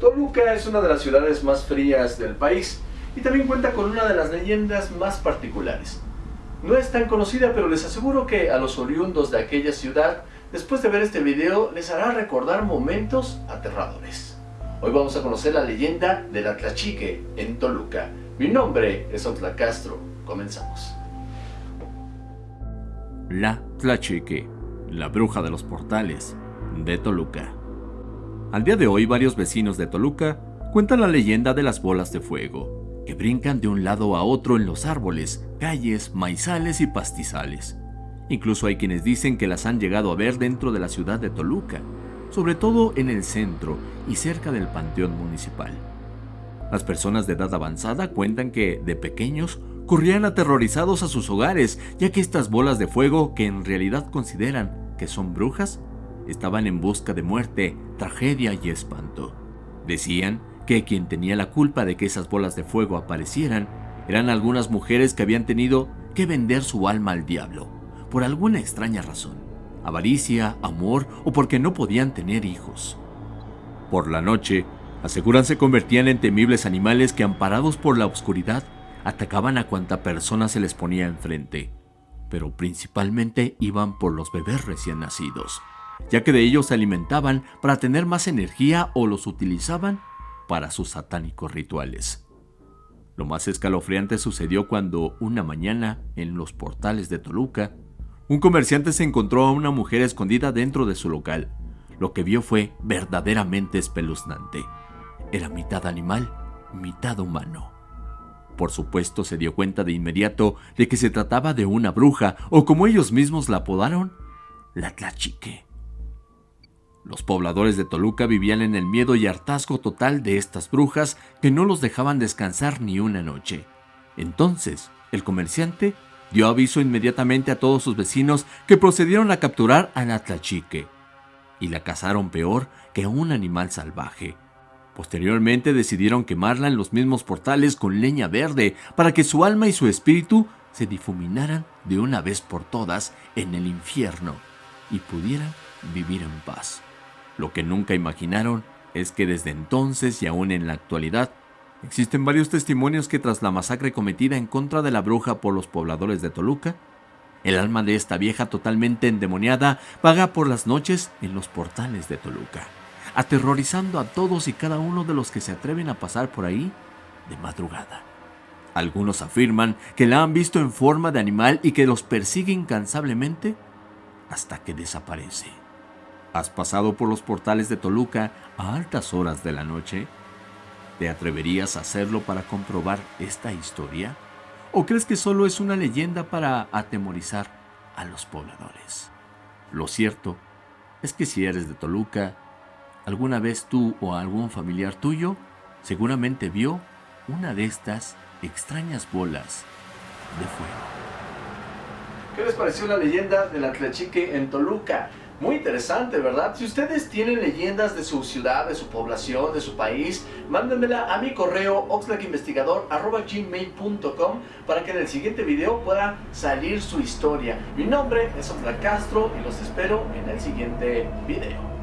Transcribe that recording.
Toluca es una de las ciudades más frías del país y también cuenta con una de las leyendas más particulares. No es tan conocida, pero les aseguro que a los oriundos de aquella ciudad, después de ver este video, les hará recordar momentos aterradores. Hoy vamos a conocer la leyenda de la Tlachique en Toluca. Mi nombre es Otla Castro. Comenzamos. La Tlachique, la bruja de los portales de Toluca. Al día de hoy varios vecinos de Toluca cuentan la leyenda de las bolas de fuego, que brincan de un lado a otro en los árboles, calles, maizales y pastizales. Incluso hay quienes dicen que las han llegado a ver dentro de la ciudad de Toluca, sobre todo en el centro y cerca del panteón municipal. Las personas de edad avanzada cuentan que, de pequeños, corrían aterrorizados a sus hogares, ya que estas bolas de fuego, que en realidad consideran que son brujas, estaban en busca de muerte, tragedia y espanto. Decían que quien tenía la culpa de que esas bolas de fuego aparecieran eran algunas mujeres que habían tenido que vender su alma al diablo, por alguna extraña razón, avaricia, amor o porque no podían tener hijos. Por la noche, aseguran se convertían en temibles animales que amparados por la oscuridad atacaban a cuanta persona se les ponía enfrente, pero principalmente iban por los bebés recién nacidos ya que de ellos se alimentaban para tener más energía o los utilizaban para sus satánicos rituales. Lo más escalofriante sucedió cuando una mañana, en los portales de Toluca, un comerciante se encontró a una mujer escondida dentro de su local. Lo que vio fue verdaderamente espeluznante. Era mitad animal, mitad humano. Por supuesto se dio cuenta de inmediato de que se trataba de una bruja, o como ellos mismos la apodaron, la Tlachique. Los pobladores de Toluca vivían en el miedo y hartazgo total de estas brujas que no los dejaban descansar ni una noche. Entonces, el comerciante dio aviso inmediatamente a todos sus vecinos que procedieron a capturar a la tlachique y la cazaron peor que a un animal salvaje. Posteriormente decidieron quemarla en los mismos portales con leña verde para que su alma y su espíritu se difuminaran de una vez por todas en el infierno y pudieran vivir en paz. Lo que nunca imaginaron es que desde entonces y aún en la actualidad, existen varios testimonios que tras la masacre cometida en contra de la bruja por los pobladores de Toluca, el alma de esta vieja totalmente endemoniada vaga por las noches en los portales de Toluca, aterrorizando a todos y cada uno de los que se atreven a pasar por ahí de madrugada. Algunos afirman que la han visto en forma de animal y que los persigue incansablemente hasta que desaparece. ¿Has pasado por los portales de Toluca a altas horas de la noche? ¿Te atreverías a hacerlo para comprobar esta historia? ¿O crees que solo es una leyenda para atemorizar a los pobladores? Lo cierto es que si eres de Toluca, alguna vez tú o algún familiar tuyo seguramente vio una de estas extrañas bolas de fuego. ¿Qué les pareció la leyenda de la Tlachique en Toluca? Muy interesante, ¿verdad? Si ustedes tienen leyendas de su ciudad, de su población, de su país, mándenmela a mi correo oxlackinvestigador.gmail.com para que en el siguiente video pueda salir su historia. Mi nombre es Oxlack Castro y los espero en el siguiente video.